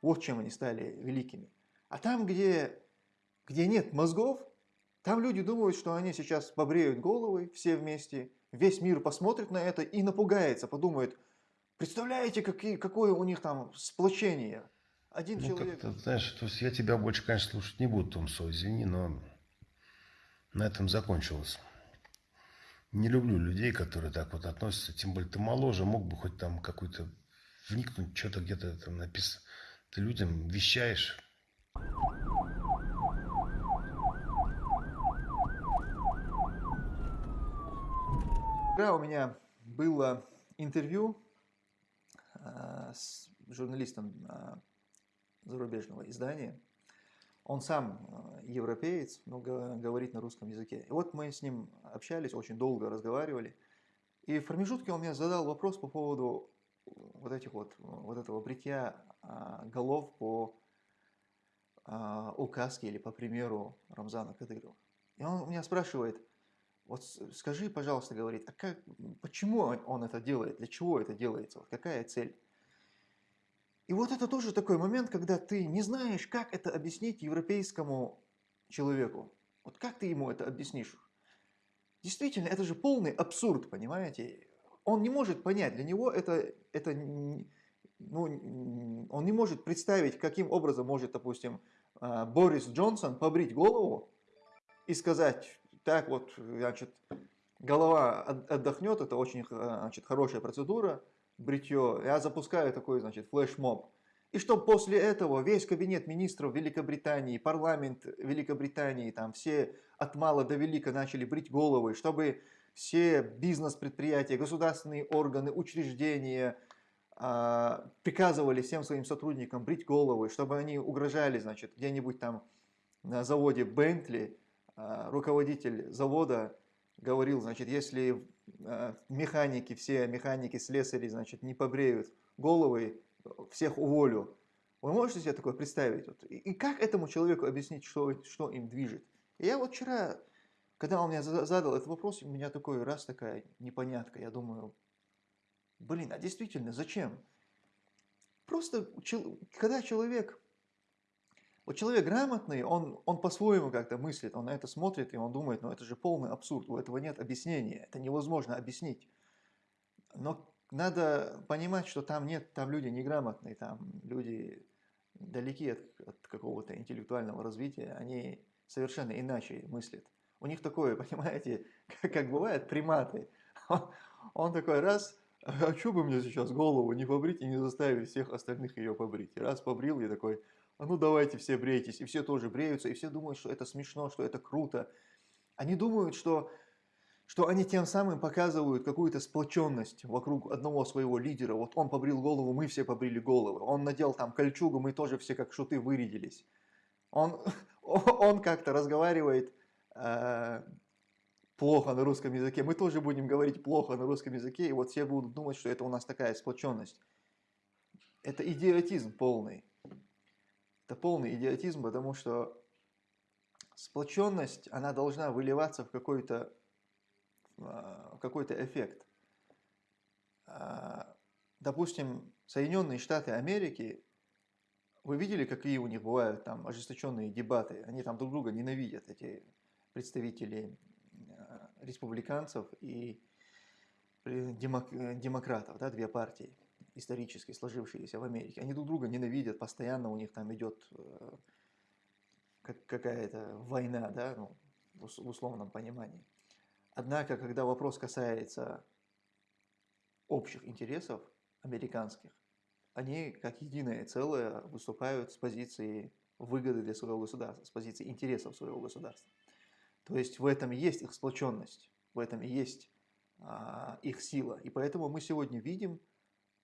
Вот чем они стали великими. А там, где, где нет мозгов, там люди думают, что они сейчас побреют головы все вместе, весь мир посмотрит на это и напугается, подумает, представляете, какие, какое у них там сплочение. Один ну, человек... Знаешь, то есть я тебя больше, конечно, слушать не буду, Томсо, извини, но на этом закончилось. Не люблю людей, которые так вот относятся, тем более ты моложе, мог бы хоть там какой-то вникнуть, что-то где-то там написано. Ты людям вещаешь. Вчера у меня было интервью э, с журналистом э, зарубежного издания. Он сам э, европеец, но говорит на русском языке. И вот мы с ним общались, очень долго разговаривали. И в промежутке он мне задал вопрос по поводу вот этих вот, вот этого бритья голов по указке или по примеру Рамзана Кадырова. И он меня спрашивает, вот скажи, пожалуйста, говорит, а как, почему он это делает, для чего это делается, вот какая цель? И вот это тоже такой момент, когда ты не знаешь, как это объяснить европейскому человеку. Вот как ты ему это объяснишь? Действительно, это же полный абсурд, понимаете? Он не может понять, для него это, это ну, он не может представить, каким образом может, допустим, а, Борис Джонсон побрить голову и сказать, так вот, значит, голова отдохнет, это очень значит, хорошая процедура, бритье. Я запускаю такой, значит, флешмоб. И чтобы после этого весь кабинет министров Великобритании, парламент Великобритании, там все от мала до велика начали брить головы, чтобы все бизнес-предприятия, государственные органы, учреждения э, приказывали всем своим сотрудникам брить головы, чтобы они угрожали, значит, где-нибудь там на заводе Бентли, а, руководитель завода говорил, значит, если а, механики, все механики, слесари, значит, не побреют головы, всех уволю. Вы можете себе такое представить? И как этому человеку объяснить, что, что им движет? Я вот вчера, когда он мне задал этот вопрос, у меня такой раз такая непонятка. Я думаю, блин, а действительно, зачем? Просто, когда человек вот человек грамотный, он, он по-своему как-то мыслит, он на это смотрит, и он думает, ну это же полный абсурд, у этого нет объяснения, это невозможно объяснить. Но надо понимать, что там нет, там люди неграмотные, там люди далеки от, от какого-то интеллектуального развития, они совершенно иначе мыслят. У них такое, понимаете, как, как бывает приматы. Он, такой раз, а что бы мне сейчас голову не побрить и не заставить всех остальных ее побрить? Раз побрил, я такой, а ну давайте все брейтесь, и все тоже бреются, и все думают, что это смешно, что это круто. Они думают, что, что они тем самым показывают какую-то сплоченность вокруг одного своего лидера. Вот он побрил голову, мы все побрили головы. Он надел там кольчугу, мы тоже все как шуты вырядились. Он, он как-то разговаривает э, плохо на русском языке, мы тоже будем говорить плохо на русском языке, и вот все будут думать, что это у нас такая сплоченность. Это идиотизм полный. Это полный идиотизм, потому что сплоченность, она должна выливаться в какой-то а, какой, -то, эффект. А, допустим, Соединенные Штаты Америки, вы видели, какие у них бывают там ожесточенные дебаты? Они там друг друга ненавидят, эти представители а, республиканцев и демократов, да, две партии исторически сложившиеся в Америке, они друг друга ненавидят, постоянно у них там идет э, какая-то война, да, ну, в условном понимании. Однако, когда вопрос касается общих интересов американских, они как единое целое выступают с позиции выгоды для своего государства, с позиции интересов своего государства. То есть в этом и есть их сплоченность, в этом и есть а, их сила. И поэтому мы сегодня видим,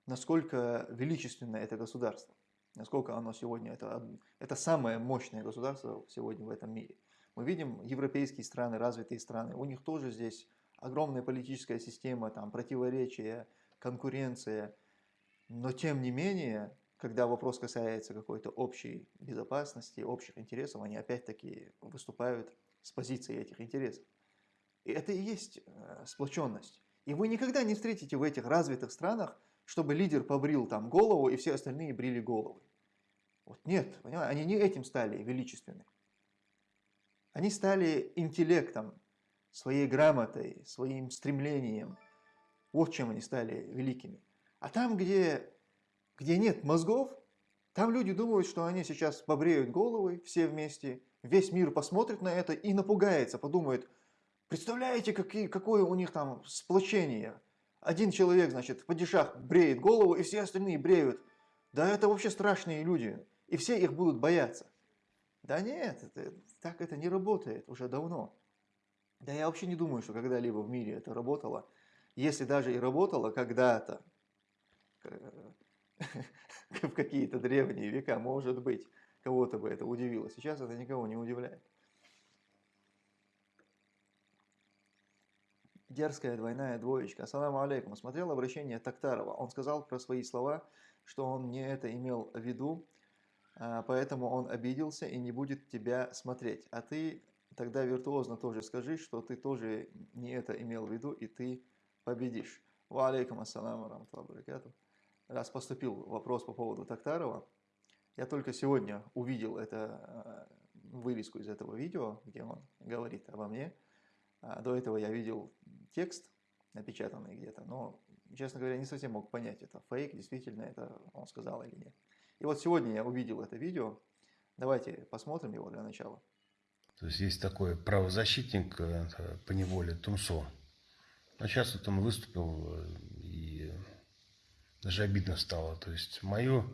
насколько величественно это государство, насколько оно сегодня, это, это самое мощное государство сегодня в этом мире. Мы видим европейские страны, развитые страны, у них тоже здесь огромная политическая система, там противоречия, конкуренция, но тем не менее, когда вопрос касается какой-то общей безопасности, общих интересов, они опять-таки выступают с позиции этих интересов. И это и есть э, сплоченность. И вы никогда не встретите в этих развитых странах чтобы лидер побрил там голову, и все остальные брили головы. Вот нет, понимаете, они не этим стали величественны. Они стали интеллектом, своей грамотой, своим стремлением. Вот чем они стали великими. А там, где, где нет мозгов, там люди думают, что они сейчас побреют головы все вместе, весь мир посмотрит на это и напугается, подумает, представляете, какие, какое у них там сплочение. Один человек, значит, в падишах бреет голову, и все остальные бреют. Да это вообще страшные люди, и все их будут бояться. Да нет, это, так это не работает уже давно. Да я вообще не думаю, что когда-либо в мире это работало. Если даже и работало когда-то, в какие-то древние века, может быть, кого-то бы это удивило. Сейчас это никого не удивляет. Дерзкая двойная двоечка. Ассаламу алейкум. Смотрел обращение Тактарова. Он сказал про свои слова, что он не это имел в виду, а, поэтому он обиделся и не будет тебя смотреть. А ты тогда виртуозно тоже скажи, что ты тоже не это имел в виду, и ты победишь. Ва алейкум ассаламу баракату. Раз поступил вопрос по поводу Тактарова, я только сегодня увидел это, э, вырезку из этого видео, где он говорит обо мне. А до этого я видел текст, напечатанный где-то, но, честно говоря, не совсем мог понять, это фейк, действительно это он сказал или нет. И вот сегодня я увидел это видео. Давайте посмотрим его для начала. То есть есть такой правозащитник э, по неволе Тумсо. А сейчас вот он выступил, э, и даже обидно стало. То есть мою,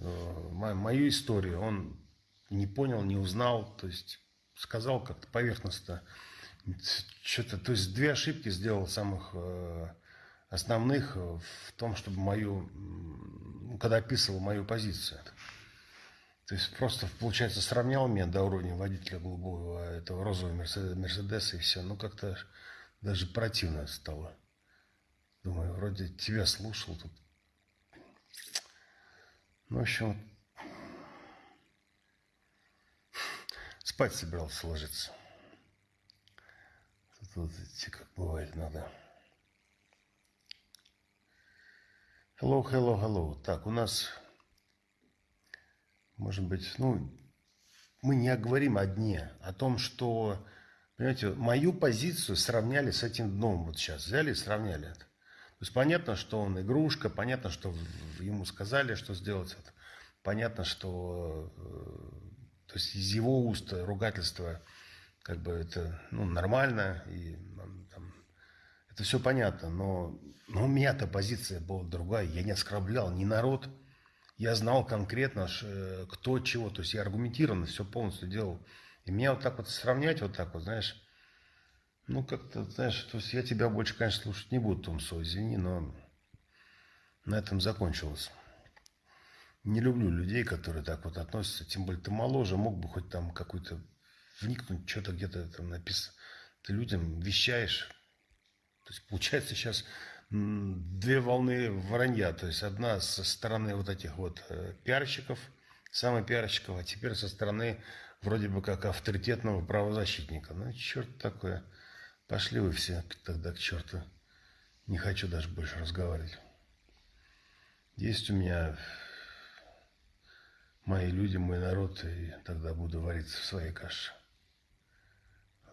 мою, мою историю он не понял, не узнал, то есть сказал как-то поверхностно. Что-то, то есть две ошибки сделал самых основных в том, чтобы мою, когда описывал мою позицию. То есть просто, получается, сравнял меня до уровня водителя голубого этого розового Мерседеса и все. Ну, как-то даже противно стало. Думаю, вроде тебя слушал тут. Ну, в общем, спать собирался ложиться. Тут вот идти, как бывает, надо. Hello, hello, hello. Так, у нас может быть, ну, мы не говорим о дне, о том, что, понимаете, мою позицию сравняли с этим дном вот сейчас, взяли и сравняли это. То есть понятно, что он игрушка, понятно, что ему сказали, что сделать это. Понятно, что э, то есть из его уст ругательство как бы это ну, нормально, и там, это все понятно, но, но у меня-то позиция была другая, я не оскорблял ни народ, я знал конкретно, э, кто чего, то есть я аргументированно все полностью делал. И меня вот так вот сравнять, вот так вот, знаешь, ну как-то, знаешь, то есть я тебя больше, конечно, слушать не буду, Томсо, извини, но на этом закончилось. Не люблю людей, которые так вот относятся, тем более ты моложе, мог бы хоть там какой-то вникнуть, что-то где-то там написано. Ты людям вещаешь. То есть получается сейчас две волны вранья. То есть одна со стороны вот этих вот э, пиарщиков, самых пиарщиков, а теперь со стороны вроде бы как авторитетного правозащитника. Ну, черт такое. Пошли вы все тогда к черту. Не хочу даже больше разговаривать. Есть у меня мои люди, мой народ, и тогда буду вариться в своей каше.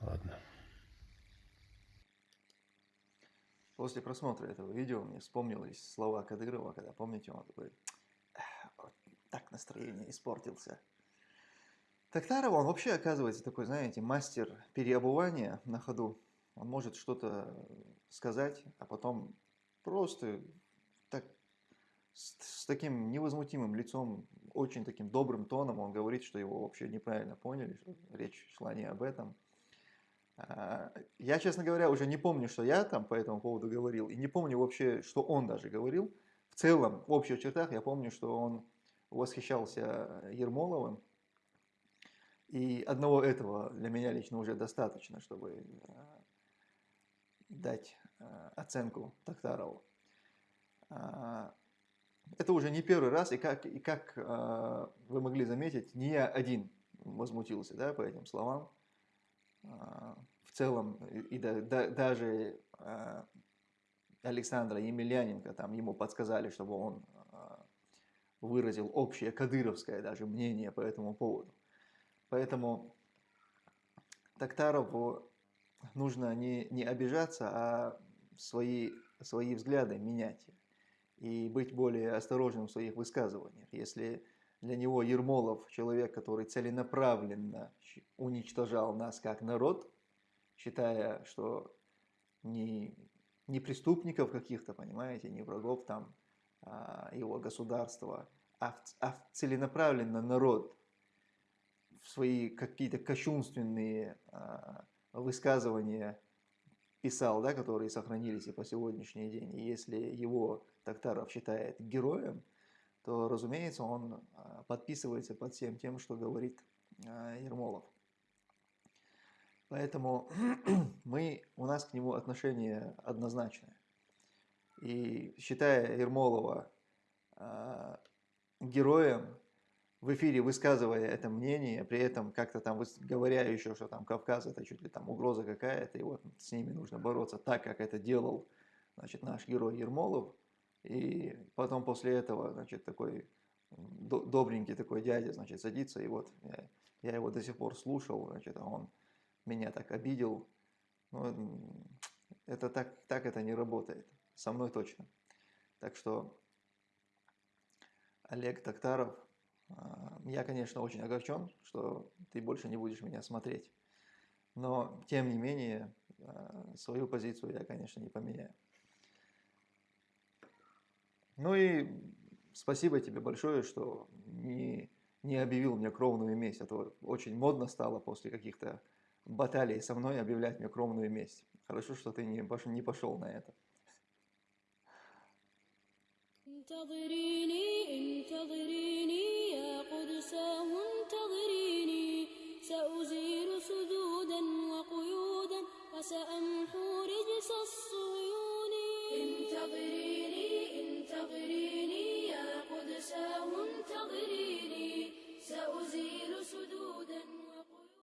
Ладно. После просмотра этого видео мне вспомнились слова Кадырова, когда, помните, он такой, вот так настроение испортился. Тактаров, он вообще оказывается такой, знаете, мастер переобувания на ходу. Он может что-то сказать, а потом просто так, с, с таким невозмутимым лицом, очень таким добрым тоном он говорит, что его вообще неправильно поняли, что речь шла не об этом – а, я, честно говоря, уже не помню, что я там по этому поводу говорил, и не помню вообще, что он даже говорил. В целом, в общих чертах, я помню, что он восхищался Ермоловым, и одного этого для меня лично уже достаточно, чтобы а, дать а, оценку Токтарову. Это уже не первый раз, и как, и как вы могли заметить, не я один возмутился да, по этим словам. В целом, и да, да, даже Александра Емельяненко, там ему подсказали, чтобы он выразил общее кадыровское даже мнение по этому поводу. Поэтому Токтарову нужно не, не обижаться, а свои, свои взгляды менять и быть более осторожным в своих высказываниях. Если для него Ермолов человек, который целенаправленно уничтожал нас как народ, считая, что не, не преступников каких-то, понимаете, не врагов там а, его государства, а, а целенаправленно народ в свои какие-то кощунственные а, высказывания писал, да, которые сохранились и по сегодняшний день. И если его Токтаров считает героем, то, разумеется, он а, подписывается под всем тем, что говорит а, Ермолов. Поэтому мы, у нас к нему отношение однозначное. И считая Ермолова э, героем, в эфире высказывая это мнение, при этом как-то там говоря еще, что там Кавказ это чуть ли там угроза какая-то, и вот с ними нужно бороться так, как это делал значит, наш герой Ермолов. И потом после этого, значит, такой добренький такой дядя, значит, садится, и вот я, я его до сих пор слушал, значит, а он меня так обидел. Ну, это так, так это не работает. Со мной точно. Так что, Олег Токтаров, я, конечно, очень огорчен, что ты больше не будешь меня смотреть. Но, тем не менее, а, свою позицию я, конечно, не поменяю. Ну и спасибо тебе большое, что не, не объявил мне кровную месть. А то очень модно стало после каких-то баталий со мной объявлять мне кровную месть. Хорошо, что ты не, не пошел на это. انتظريني انتظريني وسأمحو رجس الصيون انتظريني انتظريني يا قدساه انتظريني سأزيل سدودا.